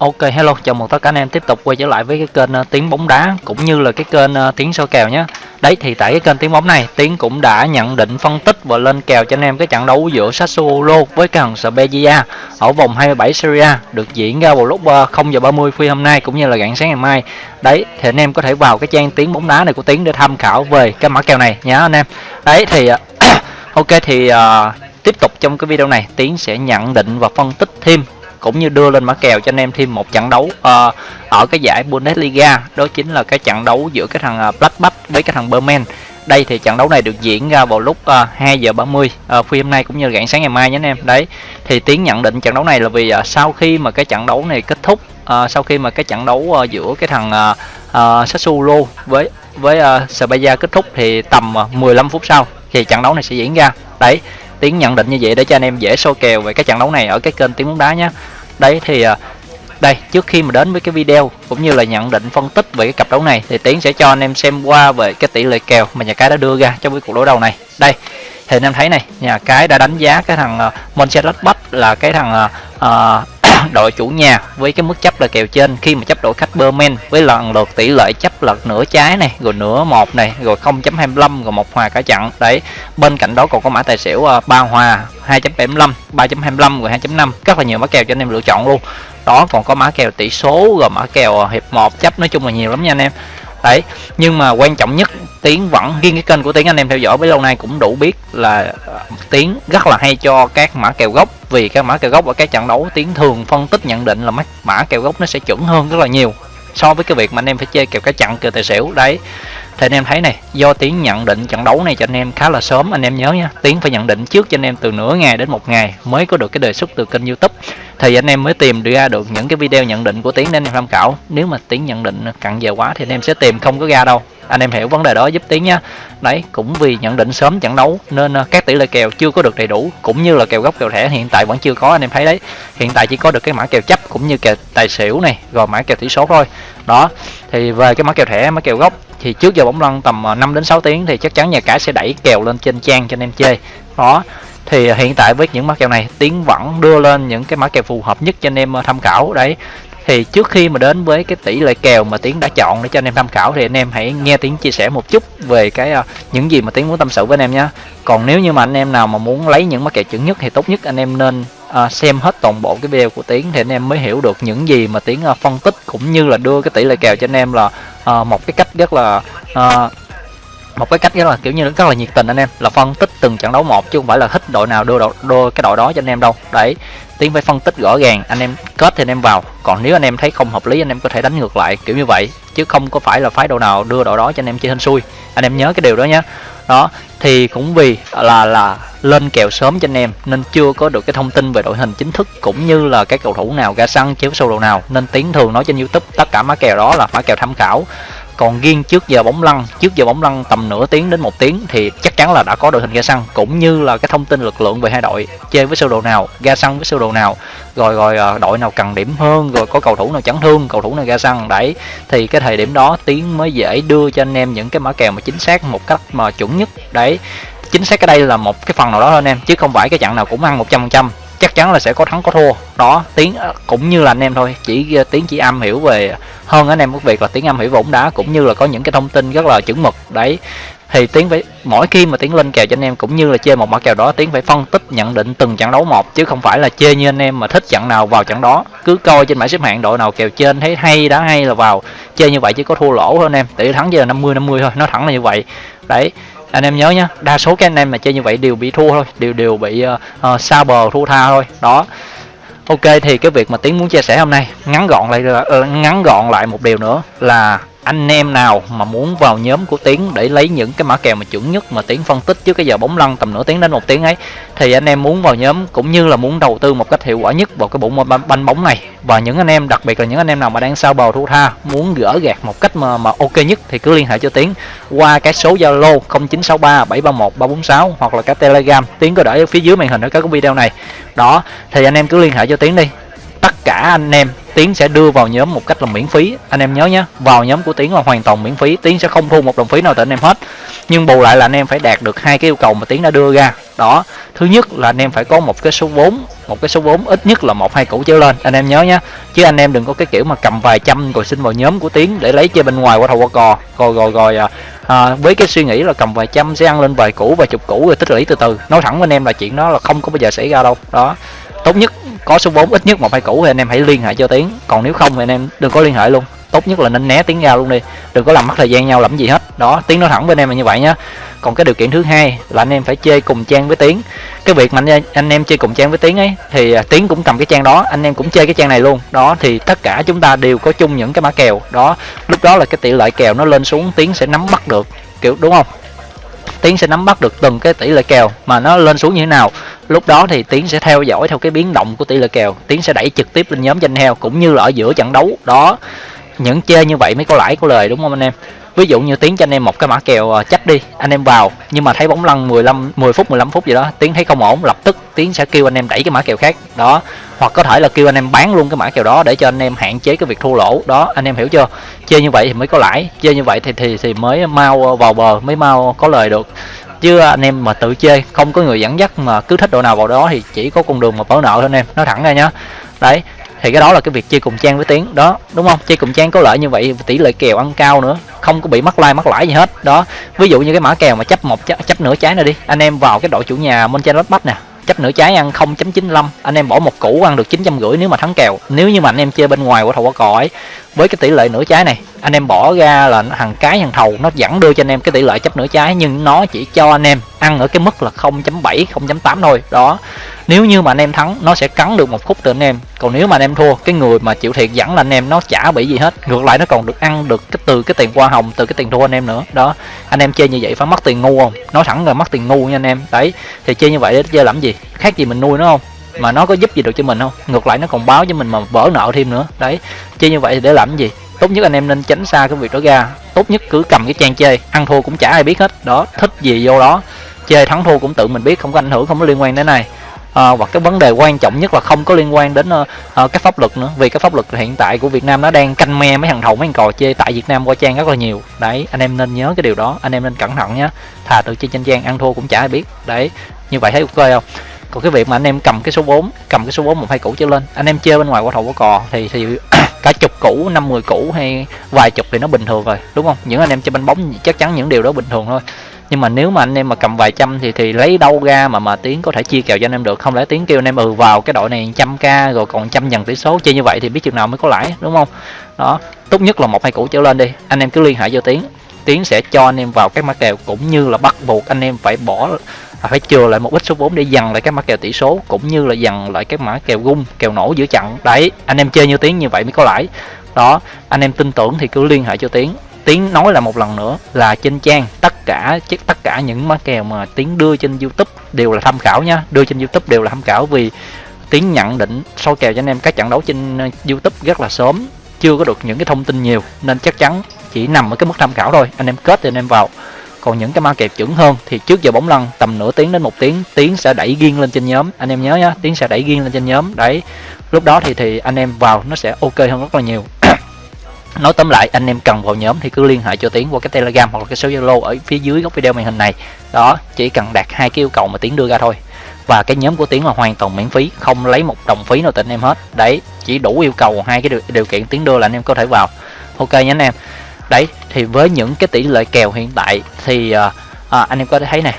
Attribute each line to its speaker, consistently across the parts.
Speaker 1: Ok hello, chào mừng tất cả anh em tiếp tục quay trở lại với cái kênh uh, tiếng bóng đá cũng như là cái kênh uh, tiếng soi kèo nhé. Đấy thì tại cái kênh tiếng bóng này, Tiến cũng đã nhận định phân tích và lên kèo cho anh em cái trận đấu giữa Sassuolo với cái thằng Spezia ở vòng 27 Serie A được diễn ra vào lúc ờ, uh, 0 giờ 30 phi hôm nay cũng như là rạng sáng ngày mai. Đấy thì anh em có thể vào cái trang tiếng bóng đá này của Tiến để tham khảo về cái mã kèo này nhá anh em. Đấy thì uh, ok thì uh, tiếp tục trong cái video này Tiến sẽ nhận định và phân tích thêm cũng như đưa lên mã kèo cho anh em thêm một trận đấu uh, ở cái giải Bundesliga. Đó chính là cái trận đấu giữa cái thằng ờ, Blackback với cái thằng Berman. Đây thì trận đấu này được diễn ra vào lúc ờ, uh, 2 giờ 30 uh, phi hôm nay cũng như rạng sáng ngày mai nhé anh em. Đấy thì tiến nhận định trận đấu này là vì uh, sau khi mà cái trận đấu này kết thúc uh, sau khi mà cái trận đấu uh, giữa cái thằng uh, uh, Sassuolo với với uh, Spezia kết thúc thì tầm uh, 15 phút sau thì trận đấu này sẽ diễn ra. Đấy tiến nhận định như vậy để cho anh em dễ soi kèo về cái trận đấu này ở cái kênh tiếng bóng đá nhé đấy thì à, đây trước khi mà đến với cái video cũng như là nhận định phân tích về cái cặp đấu này thì tiến sẽ cho anh em xem qua về cái tỷ lệ kèo mà nhà cái đã đưa ra trong cái cuộc đối đầu này. Đây thì anh em thấy này nhà cái đã đánh giá cái thằng à, uh, Mönchengladbach là cái thằng uh, đội chủ nhà với cái mức chấp là kèo trên, khi mà chấp đội khách Berman với lần lượt tỷ lệ chấp lật nửa trái này, rồi nửa một này, rồi 0.25 rồi một hòa cả trận. đấy, bên cạnh đó còn có mã tài xỉu à, ba hòa 2.75 3.25 rồi 2.5 rất là nhiều mã kèo cho anh em lựa chọn luôn. Đó, còn có mã kèo tỷ số, rồi mã kèo à, hiệp một. Chấp nói chung là nhiều lắm nha anh em đấy, nhưng mà quan trọng nhất, tiến vẫn riêng cái kênh của tiến, anh em theo dõi với lâu nay cũng đủ biết là ờ, tiến rất là hay cho các mã kèo gốc, vì các mã kèo gốc ở các trận đấu, tiến thường phân tích nhận định là mã kèo gốc nó sẽ chuẩn hơn rất là nhiều so với cái việc mà anh em phải chơi kèo cái chặn, kèo tài xỉu. Đấy thì anh em thấy này, do tiến nhận định trận đấu này cho anh em khá là sớm, anh em nhớ nha. Tiến phải nhận định trước cho anh em từ nửa ngày đến một ngày mới có được cái đề xuất từ kênh youtube. Thì anh em mới tìm ra được những cái video nhận định của tiến để anh em tham khảo. Nếu mà tiến nhận định cặn giờ quá thì anh em sẽ tìm không có ra đâu. Anh em hiểu vấn đề đó giúp tiến nhá đấy, cũng vì nhận định sớm trận đấu nên ờ, các tỷ lệ kèo chưa có được đầy đủ, cũng như là kèo gốc kèo thẻ hiện tại vẫn chưa có, anh em thấy đấy. Hiện tại chỉ có được cái mã kèo chấp cũng như kèo tài xỉu này, rồi mã kèo tỷ số thôi. Đó, thì về cái mã kèo thẻ, mã kèo gốc thì trước giờ bóng lăn tầm ờ, 5 đến 6 tiếng thì chắc chắn nhà cái sẽ đẩy kèo lên trên trang cho anh em chơi. Đó thì hiện tại với những mã kèo này tiến vẫn đưa lên những cái mã kèo phù hợp nhất cho anh em ờ, tham khảo. Đấy thì trước khi mà đến với cái tỷ lệ kèo mà tiến đã chọn để cho anh em tham khảo thì anh em hãy nghe tiến chia sẻ một chút về cái uh, những gì mà tiến muốn tâm sự với anh em nhé. Còn nếu như mà anh em nào mà muốn lấy những mã kèo chuẩn nhất thì tốt nhất anh em nên à, xem hết toàn bộ cái video của tiến thì anh em mới hiểu được những gì mà tiến à, phân tích cũng như là đưa cái tỷ lệ kèo cho anh em là à, một cái cách rất là à, một cái cách rất là kiểu như rất là nhiệt tình anh em là phân tích từng trận đấu một chứ không phải là thích đội nào đưa đội đưa cái đội đó cho anh em đâu. Đấy tiến phải phân tích rõ ràng anh em kết thì anh em vào còn nếu anh em thấy không hợp lý anh em có thể đánh ngược lại kiểu như vậy chứ không có phải là phái đội nào đưa đội đó cho anh em chơi hên xui. Anh em nhớ cái điều đó nhé đó, thì cũng vì là là lên kèo sớm cho anh em, nên chưa có được cái thông tin về đội hình chính thức cũng như là cái cầu thủ nào ra sân chiếu sâu đồ nào, nên tiến thường nói trên youtube tất cả mã kèo đó là mã kèo tham khảo còn riêng trước giờ bóng lăn, trước giờ bóng lăn tầm nửa tiếng đến một tiếng thì chắc chắn là đã có đội hình ga xăng cũng như là cái thông tin lực lượng về hai đội chơi với sơ đồ nào, ga xăng với sơ đồ nào. Rồi rồi à, đội nào cần điểm hơn, rồi có cầu thủ nào chấn thương, cầu thủ nào ga xăng đấy. Thì cái thời điểm đó tiến mới dễ đưa cho anh em những cái mã kèo mà chính xác một cách mà chuẩn nhất, đấy. Chính xác cái đây là một cái phần nào đó thôi anh em, chứ không phải cái trận nào cũng ăn 100% chắc chắn là sẽ có thắng có thua. Đó, tiếng à, cũng như là anh em thôi. Chỉ à, tiếng chỉ am hiểu về hơn anh em cái việc là tiếng am hiểu về bóng đá, cũng như là có những cái thông tin rất là chuẩn mực. Đấy, thì tiến phải, mỗi khi mà tiến lên kèo cho anh em, cũng như là chơi một mã kèo đó tiến phải phân tích, nhận định từng trận đấu một, chứ không phải là chơi như anh em mà thích trận nào vào trận đó. Cứ coi trên bảng xếp hạng đội nào kèo trên thấy hay, đá hay là vào chơi như vậy chỉ có thua lỗ thôi anh em. Tỷ thắng giờ là 50 50 thôi, nó thẳng là như vậy. Đấy anh em nhớ nhá đa số các anh em mà chơi như vậy đều bị thua thôi đều đều bị uh, uh, xa bờ thua tha thôi. Đó. Ok thì cái việc mà tiến muốn chia sẻ hôm nay ngắn gọn lại uh, ngắn gọn lại một điều nữa là anh em nào mà muốn vào nhóm của tiến để lấy những cái mã kèo mà chuẩn nhất mà tiến phân tích trước cái giờ bóng lăn tầm nửa tiếng đến một tiếng ấy, thì anh em muốn vào nhóm cũng như là muốn đầu tư một cách hiệu quả nhất vào cái bộ môn banh bóng này. Và những anh em, đặc biệt là những anh em nào mà đang sao bầu thu tha muốn gỡ gạt một cách mà mà ok nhất thì cứ liên hệ cho tiến qua cái số zalo 0963 731 346 hoặc là cái telegram. Tiến có để ở phía dưới màn hình ở các video này. Đó, thì anh em cứ liên hệ cho tiến đi tất cả anh em tiến sẽ đưa vào nhóm một cách là miễn phí. Anh em nhớ nhé vào nhóm của tiến là hoàn toàn miễn phí. Tiến sẽ không thu một đồng phí nào từ anh em hết. Nhưng bù lại là anh em phải đạt được hai cái yêu cầu mà tiến đã đưa ra. Đó thứ nhất là anh em phải có một cái số vốn một cái số vốn ít nhất là một hai củ trở lên. Anh em nhớ nhé chứ anh em đừng có cái kiểu mà cầm vài trăm rồi xin vào nhóm của tiến để lấy chơi bên ngoài qua thầu qua cò. Rồi rồi rồi à, à, với cái suy nghĩ là cầm vài trăm sẽ ăn lên vài củ vài chục củ rồi tích lũy từ từ. Nói thẳng với anh em là chuyện đó là không có bao giờ xảy ra đâu. Đó tốt nhất có số 4 ít nhất một hai cũ thì anh em hãy liên hệ cho tiến. Còn nếu không thì anh em đừng có liên hệ luôn. Tốt nhất là nên né tiếng ra luôn đi. Đừng có làm mất thời gian nhau làm gì hết. Đó tiếng nói thẳng với anh em là như vậy nhá. Còn cái điều kiện thứ hai là anh em phải chơi cùng trang với tiếng cái việc mà anh, anh em chơi cùng trang với tiếng ấy thì à, tiếng cũng cầm cái trang đó anh em cũng chơi cái trang này luôn. Đó thì tất cả chúng ta đều có chung những cái mã kèo. Đó lúc đó là cái tỷ lệ kèo nó lên xuống tiếng sẽ nắm bắt được kiểu đúng không? Tiến sẽ nắm bắt được từng cái tỷ lệ kèo mà nó lên xuống như thế nào. Lúc đó thì tiến sẽ theo dõi theo cái biến động của tỷ lệ kèo. Tiến sẽ đẩy trực tiếp lên nhóm danh heo cũng như là ở giữa trận đấu. Đó, những chơi như vậy mới có lãi có lời, đúng không anh em? Ví dụ như tiến cho anh em một cái mã kèo ờ, chắc đi, anh em vào. Nhưng mà thấy bóng lăn 15 10 phút 15 phút gì đó, tiến thấy không ổn, lập tức tiến sẽ kêu anh em đẩy cái mã kèo khác. Đó, hoặc có thể là kêu anh em bán luôn cái mã kèo đó để cho anh em hạn chế cái việc thua lỗ. Đó, anh em hiểu chưa? Chơi như vậy thì mới có lãi, chơi như vậy thì thì thì mới mau ờ, vào bờ, mới mau có lời được. Chứ anh em mà tự chơi, không có người dẫn dắt mà cứ thích độ nào vào đó thì chỉ có con đường mà vỡ nợ thôi anh em. Nói thẳng ra nhá. Đấy thì cái đó là cái việc chơi cùng trang với tiếng đó đúng không? Chơi cùng trang có lợi như vậy tỷ lệ kèo ăn cao nữa không có bị mắc like mắc lãi gì hết đó. Ví dụ như cái mã kèo mà chấp một chấp, chấp nửa trái này đi anh em vào cái đội chủ nhà Mönchengladbach nè chấp nửa trái ăn 0.95 anh em bỏ một củ ăn được chín trăm rưỡi nếu mà thắng kèo. Nếu như mà anh em chơi bên ngoài của thầu quả cò ấy với cái tỷ lệ nửa trái này. Anh em bỏ ra là thằng cái thằng thầu, nó vẫn đưa cho anh em cái tỷ lệ chấp nửa trái, nhưng nó chỉ cho anh em ăn ở cái mức là 0.7 0.8 thôi. Đó. Nếu như mà anh em thắng, nó sẽ cắn được một khúc từ anh em. Còn nếu mà anh em thua, cái người mà chịu thiệt dẫn là anh em, nó chả bị gì hết. Ngược lại, nó còn được ăn được cái, từ cái tiền hoa hồng, từ cái tiền thua anh em nữa. Đó. Anh em chơi như vậy phải mất tiền ngu không? Nói thẳng là mất tiền ngu nha anh em. Đấy. Thì chơi như vậy để chơi làm gì? Khác gì mình nuôi nó không? Mà nó có giúp gì được cho mình không? Ngược lại nó còn báo cho mình mà vỡ nợ thêm nữa. Đấy chơi như vậy thì để làm gì? Tốt nhất anh em nên tránh xa cái việc đó ra. Tốt nhất cứ cầm cái trang chơi. Ăn thua cũng chả ai biết hết. Đó thích gì vô đó. Chơi thắng thua cũng tự mình biết không có ảnh hưởng không có liên quan đến này à, hoặc cái vấn đề quan trọng nhất là không có liên quan đến uh, uh, cái pháp luật nữa. Vì cái pháp luật hiện tại của Việt Nam nó đang canh me mấy thằng thầu mấy thằng cò chơi tại Việt Nam qua trang rất là nhiều. Đấy anh em nên nhớ cái điều đó. Anh em nên cẩn thận nhé thà tự chơi trên trang ăn thua cũng chả ai biết. Đấy như vậy thấy ok không? Còn cái việc mà anh em cầm cái số 4 cầm cái số 4 một hai củ trở lên, anh em chơi bên ngoài quả thầu quả cò thì thì cả chục củ năm mười củ hay vài chục thì nó bình thường rồi, đúng không? Những anh em chơi banh bóng chắc chắn những điều đó bình thường thôi. Nhưng mà nếu mà anh em mà cầm vài trăm thì thì lấy đâu ra mà mà tiếng có thể chia kèo cho anh em được? Không lẽ tiếng kêu anh em ừ vào cái đội này trăm k rồi còn trăm dần tỷ số chơi như vậy thì biết chừng nào mới có lãi, đúng không? Đó, tốt nhất là một hai củ trở lên đi, anh em cứ liên hệ cho tiếng tiếng sẽ cho anh em vào các mã kèo cũng như là bắt buộc anh em phải bỏ phải chừa lại một ít số vốn để dần lại các mã kèo tỷ số, cũng như là dần lại các mã kèo gung, kèo nổ giữa trận đấy, anh em chơi như tiến như vậy mới có lãi. Đó, anh em tin tưởng thì cứ liên hệ cho tiến. Tiến nói là một lần nữa là trên trang tất cả tất cả những mã kèo mà tiến đưa trên youtube đều là tham khảo nha. Đưa trên youtube đều là tham khảo vì tiến nhận định soi kèo cho anh em các trận đấu trên ờ, youtube rất là sớm, chưa có được những cái thông tin nhiều. Nên chắc chắn chỉ nằm ở cái mức tham khảo thôi. Anh em kết thì anh em vào còn những cái ma kẹp chuẩn hơn thì trước giờ bóng lăn tầm nửa tiếng đến một tiếng tiến sẽ đẩy riêng lên trên nhóm. Anh em nhớ nhá tiến sẽ đẩy riêng lên trên nhóm. Đấy lúc đó thì thì anh em vào nó sẽ ok hơn rất là nhiều. Nói tóm lại anh em cần vào nhóm thì cứ liên hệ cho tiến qua cái telegram hoặc là cái số zalo ở phía dưới góc video màn hình này. Đó chỉ cần đạt hai cái yêu cầu mà tiến đưa ra thôi. Và cái nhóm của tiến là hoàn toàn miễn phí không lấy một đồng phí nào từ anh em hết. Đấy chỉ đủ yêu cầu hai cái điều, điều kiện tiến đưa là anh em có thể vào. Ok nhé anh em đấy thì với những cái tỷ lệ kèo hiện tại thì à, à, anh em có thể thấy này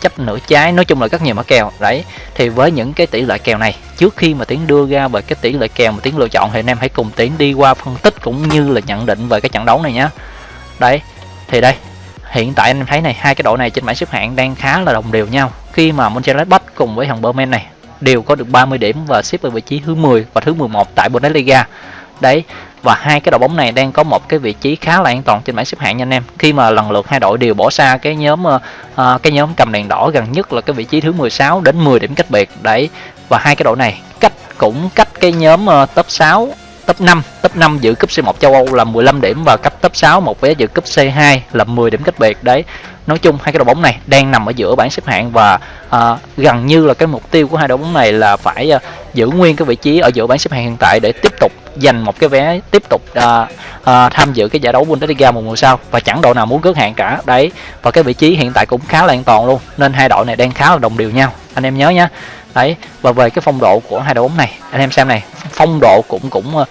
Speaker 1: chấp nửa trái nói chung là rất nhiều mã kèo. Đấy thì với những cái tỷ lệ kèo này trước khi mà tiến đưa ra về cái tỷ lệ kèo mà tiến lựa chọn thì anh em hãy cùng tiến đi qua phân tích cũng như là nhận định về cái trận đấu này nhé đấy thì đây hiện tại anh em thấy này hai cái đội này trên bảng xếp hạng đang khá là đồng đều nhau. Khi mà Mönchengladbach cùng với thằng Berman này đều có được 30 điểm và xếp ở vị trí thứ 10 và thứ 11 tại Bundesliga. Đấy và hai cái đội bóng này đang có một cái vị trí khá là an toàn trên bảng xếp hạng nha anh em. Khi mà lần lượt hai đội đều bỏ xa cái nhóm uh, cái nhóm cầm đèn đỏ gần nhất là cái vị trí thứ 16 đến 10 điểm cách biệt. Đấy và hai cái đội này cách cũng cách cái nhóm uh, top 6 top 5 top 5 giữ cúp C1 châu Âu là 15 điểm và cấp top 6 một vé giữ cúp C2 là 10 điểm cách biệt. Đấy nói chung hai cái đội bóng này đang nằm ở giữa bảng xếp hạng và uh, gần như là cái mục tiêu của hai đội bóng này là phải uh, giữ nguyên cái vị trí ở giữa bảng xếp hạng hiện tại để tiếp tục giành một cái vé tiếp tục uh, uh, tham dự cái giải đấu Bundesliga một mùa sau. Và chẳng đội nào muốn cướp hạng cả. Đấy và cái vị trí hiện tại cũng khá là an toàn luôn nên hai đội này đang khá là đồng đều nhau. Anh em nhớ nhá đấy và về cái phong độ của hai đội bóng này anh em xem này phong độ cũng cũng uh,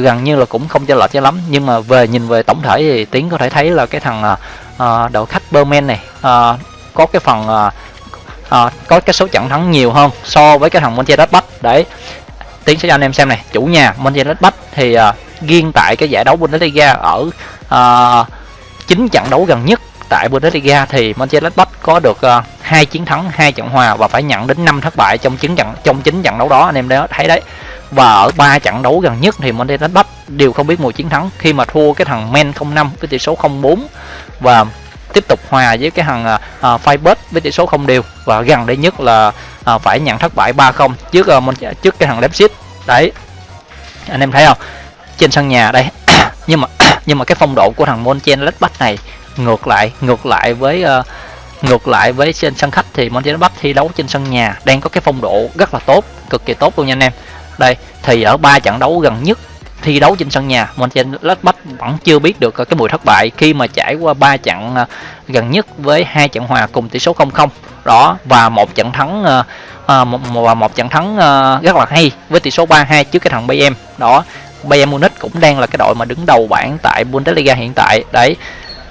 Speaker 1: gần như là cũng không cho lệch cho lắm. Nhưng mà về nhìn về tổng thể thì tiến có thể thấy là cái thằng uh, đội khách Berman này uh, có cái phần uh, uh, có cái số trận thắng nhiều hơn so với cái thằng Mönchengladbach đấy tiến sẽ cho anh em xem này chủ nhà Mönchengladbach thì uh, riêng tại cái giải đấu Bundesliga ở uh, 9 trận đấu gần nhất tại Bundesliga thì Mönchengladbach có được uh, hai chiến thắng, hai trận hòa và phải nhận đến 5 thất bại trong chín trận trong chín trận đấu đó anh em đã thấy đấy. Và ở ba trận đấu gần nhất thì Mönchengladbach đều không biết một chiến thắng khi mà thua cái thằng Men 05 với tỷ số 0-4 và tiếp tục hòa với cái thằng à, à, uh, Firebird với tỷ số không đều và gần đây nhất là uh, phải nhận thất bại 3-0 trước uh, trước cái thằng Leipzig. Đấy. Anh em thấy không? Trên sân nhà đây. nhưng mà nhưng mà cái phong độ của thằng Monchengladbach này ngược lại ngược lại với uh, ngược lại với trên sân khách thì Mönchengladbach thi đấu trên sân nhà đang có cái phong độ rất là tốt cực kỳ tốt luôn nha anh em. Đây thì ở ba trận đấu gần nhất thi đấu trên sân nhà Mönchengladbach vẫn chưa biết được cái mùi thất bại khi mà trải qua ba trận à, gần nhất với hai trận hòa cùng tỷ số 0-0 đó và một trận thắng và một, một, một trận thắng à, rất là hay với tỷ số 3-2 trước cái thằng Bayern. Đó Bayern Munich cũng đang là cái đội mà đứng đầu bảng tại Bundesliga hiện tại. Đấy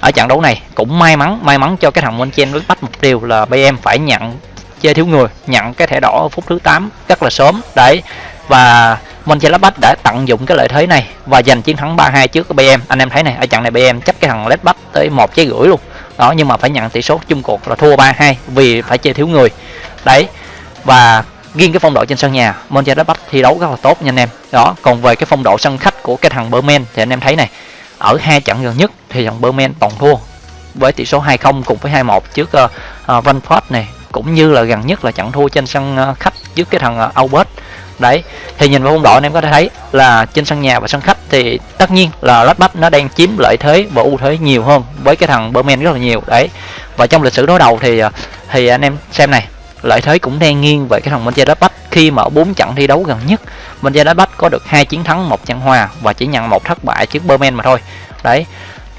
Speaker 1: ở trận đấu này cũng may mắn may mắn cho cái thằng Mönchengladbach bắt mục tiêu là BM phải nhận chơi thiếu người, nhận cái thẻ đỏ ở phút thứ 8 rất là sớm. Đấy, và Mönchengladbach đã tận dụng cái lợi thế này và giành chiến thắng 3-2 trước cái BM anh em thấy này, ở trận này BM chấp cái thằng Gladbach tới một trái gửi luôn. Đó, nhưng mà phải nhận tỷ số chung cuộc là thua 3-2 vì phải chơi thiếu người. Đấy, và riêng cái phong độ trên sân nhà Mönchengladbach thi đấu rất là tốt nha anh em. Đó, còn về cái phong độ sân khách của cái thằng Bremen thì anh em thấy này ở hai trận gần nhất thì dòng Berman toàn thua. Với tỷ số 2-0 cùng với 2-1 trước uh, uh, này cũng như là gần nhất là trận thua trên sân uh, khách trước cái thằng uh, Albert. Đấy thì nhìn vào phong độ anh em có thể thấy là trên sân nhà và sân khách thì tất nhiên là Gladbach nó đang chiếm lợi thế và ưu thế nhiều hơn với cái thằng Berman rất là nhiều. Đấy và trong lịch sử đối đầu thì thì anh em xem này lợi thế cũng đang nghiêng về cái thằng Mönchengladbach khi mà ở bốn trận thi đấu gần nhất Mönchengladbach có được hai chiến thắng, một trận hòa và chỉ nhận một thất bại trước Bremen mà thôi. Đấy,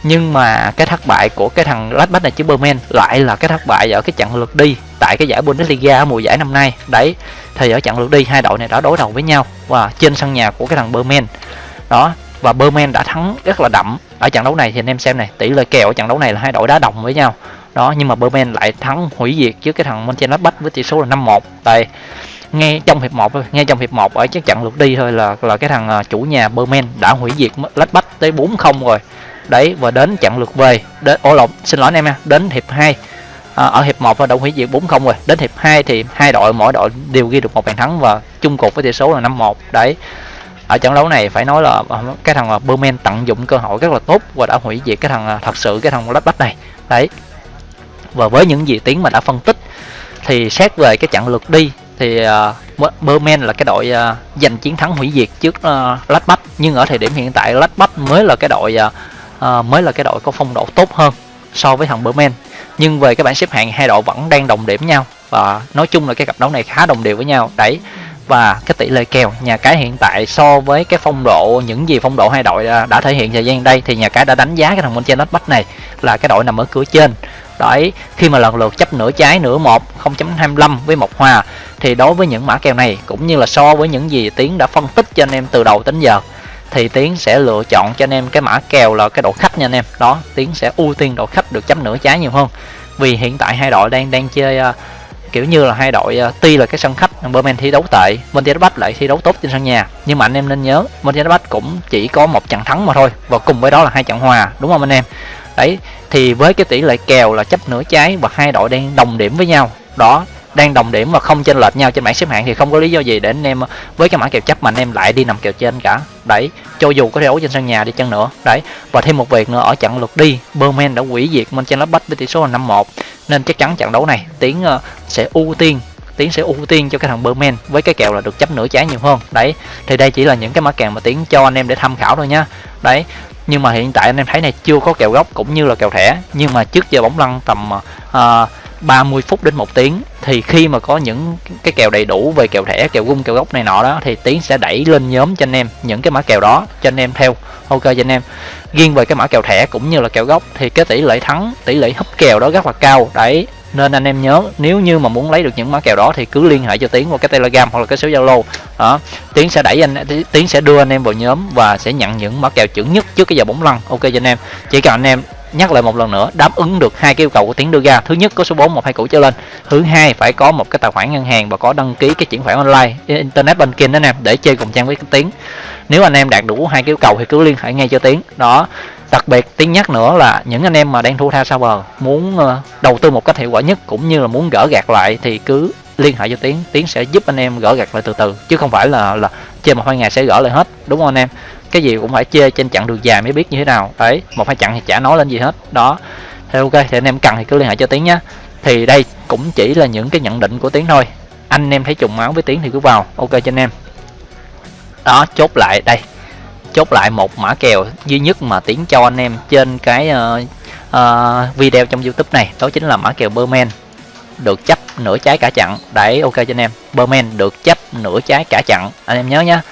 Speaker 1: nhưng mà cái thất bại của cái thằng Gladbach này trước Bremen lại là cái thất bại ở cái trận lượt đi tại cái giải Bundesliga mùa giải năm nay. Đấy, thì ở trận lượt đi, hai đội này đã đối đầu với nhau và trên sân nhà của cái thằng Bremen đó, và Bremen đã thắng rất là đậm ở trận đấu này. Thì anh em xem này, tỷ lệ kèo ở trận đấu này là hai đội đá đồng với nhau đó nhưng mà Bremen lại thắng hủy diệt trước cái thằng Mönchengladbach với tỷ số là 5-1 tại ngay trong hiệp 1 ngay trong hiệp 1 ở cái trận lượt đi thôi là là cái thằng à, chủ nhà Bremen đã hủy diệt Gladbach tới 4-0 rồi. Đấy và đến trận lượt về đến ô lộn xin lỗi anh em nha đến hiệp 2 à, ở hiệp 1 đã hủy diệt 4-0 rồi. Đến hiệp 2 thì hai đội mỗi đội đều ghi được một bàn thắng và chung cuộc với tỷ số là 5-1 đấy ở trận đấu này phải nói là à, cái thằng à, Bremen tận dụng cơ hội rất là tốt và đã hủy diệt cái thằng thật sự cái thằng Gladbach này. Đấy và với những gì tiến mà đã phân tích thì xét về cái trận lượt đi thì uh, Berman là cái đội uh, giành chiến thắng hủy diệt trước ờ, uh, Gladbach nhưng ở thời điểm hiện tại Gladbach mới là cái đội uh, mới là cái đội có phong độ tốt hơn so với thằng Berman. Nhưng về cái bảng xếp hạng hai đội vẫn đang đồng điểm nhau và nói chung là cái cặp đấu này khá đồng đều với nhau. Đấy và cái tỷ lệ kèo nhà cái hiện tại so với cái phong độ, những gì phong độ hai đội à, đã thể hiện thời gian đây thì nhà cái đã đánh giá cái thằng bên trên Gladbach này là cái đội nằm ở cửa trên. Đấy, khi mà lần lượt chấp nửa trái, nửa một 0.25 với một hòa thì đối với những mã kèo này cũng như là so với những gì tiến đã phân tích cho anh em từ đầu đến giờ thì tiến sẽ lựa chọn cho anh em cái mã kèo là cái độ khách nha anh em. Đó, tiến sẽ ưu tiên độ khách được chấm nửa trái nhiều hơn. Vì hiện tại hai đội đang đang chơi à, kiểu như là hai đội uh, tuy là cái sân khách Berman thi đấu tệ Mönchengladbach lại thi đấu tốt trên sân nhà nhưng mà anh em nên nhớ Mönchengladbach cũng chỉ có một trận thắng mà thôi và cùng với đó là hai trận hòa đúng không anh em? Đấy thì với cái tỷ lệ kèo là chấp nửa trái và hai đội đang đồng điểm với nhau đó đang đồng điểm và không chênh lệch nhau trên bảng xếp hạng thì không có lý do gì để anh em với cái mã kèo chấp mà anh em lại đi nằm kèo trên cả. Đấy cho dù có đấu trên sân nhà đi chăng nữa. Đấy và thêm một việc nữa ở trận lượt đi Berman đã hủy diệt Mönchengladbach với tỷ số là 5-1 nên chắc chắn trận đấu này tiến ờ, sẽ ưu tiên tiến sẽ ưu tiên cho cái thằng Berman với cái kèo là được chấp nửa trái nhiều hơn. Đấy thì đây chỉ là những cái mã kèo mà tiến cho anh em để tham khảo thôi nhá đấy nhưng mà hiện tại anh em thấy này chưa có kèo gốc cũng như là kèo thẻ. Nhưng mà trước giờ bóng lăn tầm uh, 30 phút đến một tiếng, thì khi mà có những cái kèo đầy đủ về kèo thẻ, kèo gung kèo gốc này nọ đó, thì tiến sẽ đẩy lên nhóm cho anh em những cái mã kèo đó cho anh em theo. Ok, cho anh em. Riêng về cái mã kèo thẻ cũng như là kèo gốc, thì cái tỷ lệ thắng, tỷ lệ hấp kèo đó rất là cao. Đấy, nên anh em nhớ, nếu như mà muốn lấy được những mã kèo đó thì cứ liên hệ cho tiến qua cái telegram hoặc là cái số zalo. Đó, tiến sẽ đẩy anh, tiến sẽ đưa anh em vào nhóm và sẽ nhận những mã kèo chuẩn nhất trước cái giờ bóng lăn. Ok, cho anh em. Chỉ cần anh em nhắc lại một lần nữa, đáp ứng được hai cái yêu cầu của tiến đưa ra. Thứ nhất, có số 4 một, hai củ trở lên. Thứ hai, phải có một cái tài khoản ngân hàng và có đăng ký cái chuyển khoản online internet banking đó nè, để chơi cùng trang với tiến. Nếu anh em đạt đủ hai cái yêu cầu thì cứ liên hệ ngay cho tiến. Đó, đặc biệt tiếng nhắc nữa là những anh em mà đang thu tha sao bờ, muốn ờ, đầu tư một cách hiệu quả nhất cũng như là muốn gỡ gạt lại thì cứ liên hệ cho tiến. Tiến sẽ giúp anh em gỡ gạt lại từ từ, chứ không phải là là chơi một hai ngày sẽ gỡ lại hết, đúng không anh em? Cái gì cũng phải chơi trên chặng đường dài mới biết như thế nào. Đấy một hai chặng thì chả nói lên gì hết. Đó. Thì ok thì anh em cần thì cứ liên hệ cho tiến nhé. Thì đây cũng chỉ là những cái nhận định của tiến thôi. Anh em thấy trùng máu với tiến thì cứ vào. Ok cho anh em. Đó chốt lại đây. Chốt lại một mã kèo duy nhất mà tiến cho anh em trên cái uh, uh, video trong youtube này. Đó chính là mã kèo Berman. Được chấp nửa trái cả chặn đấy ok cho anh em. Berman được chấp nửa trái cả chặn anh em nhớ nhá.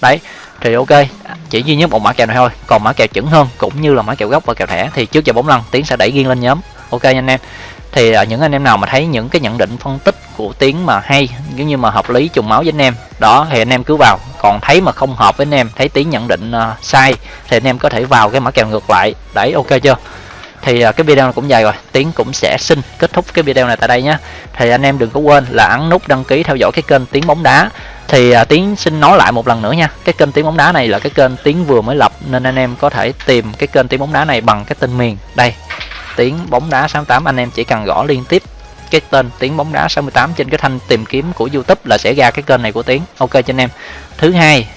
Speaker 1: Đấy thì ok chỉ duy nhất một mã kèo này thôi còn mã kèo chuẩn hơn cũng như là mã kèo gốc và kèo thẻ thì trước giờ bóng lăn tiến sẽ đẩy riêng lên nhóm. Ok anh em thì à, những anh em nào mà thấy những cái nhận định phân tích của tiến mà hay giống như mà hợp lý trùng máu với anh em đó thì anh em cứ vào. Còn thấy mà không hợp với anh em thấy tiến nhận định uh, sai thì anh em có thể vào cái mã kèo ngược lại. Đấy ok chưa? Thì uh, cái video này cũng dài rồi tiến cũng sẽ xin kết thúc cái video này tại đây nhé thì anh em đừng có quên là ấn nút đăng ký theo dõi cái kênh tiến bóng đá thì à, tiến xin nói lại một lần nữa nha. Cái kênh tiếng bóng đá này là cái kênh tiến vừa mới lập nên anh em có thể tìm cái kênh tiếng bóng đá này bằng cái tên miền. Đây tiếng bóng đá 68 anh em chỉ cần gõ liên tiếp cái tên tiếng bóng đá 68 trên cái thanh tìm kiếm của YouTube là sẽ ra cái kênh này của tiếng ok cho anh em. Thứ hai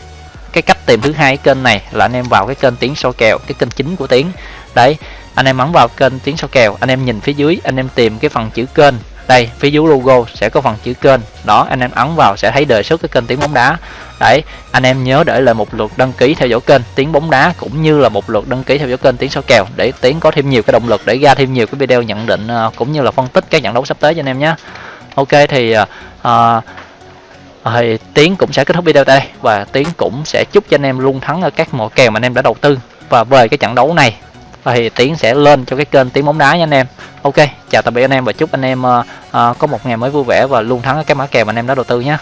Speaker 1: cái cách tìm thứ hai kênh này là anh em vào cái kênh tiếng soi kèo cái kênh chính của tiếng đấy anh em ấn vào kênh tiếng soi kèo anh em nhìn phía dưới anh em tìm cái phần chữ kênh đây phía dưới logo sẽ có phần chữ kênh. Đó anh em ấn vào sẽ thấy đề xuất cái kênh tiếng bóng đá. Đấy anh em nhớ để lại một lượt đăng ký theo dõi kênh tiếng bóng đá cũng như là một lượt đăng ký theo dõi kênh tiếng số kèo để tiến có thêm nhiều cái động lực để ra thêm nhiều cái video nhận định ờ, cũng như là phân tích các trận đấu sắp tới cho anh em nhé. Ok thì uh, thì tiến cũng sẽ kết thúc video tại đây và tiến cũng sẽ chúc cho anh em luôn thắng ở các mỏ kèo mà anh em đã đầu tư. Và về cái trận đấu này thì tiến sẽ lên cho cái kênh tiếng bóng đá nha anh em. Ok chào tạm biệt anh em và chúc anh em uh, uh, có một ngày mới vui vẻ và luôn thắng ở các mã kèo mà anh em đã đầu tư nhé.